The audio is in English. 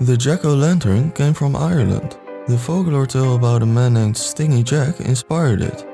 The jack-o'-lantern came from Ireland. The folklore tale about a man named Stingy Jack inspired it.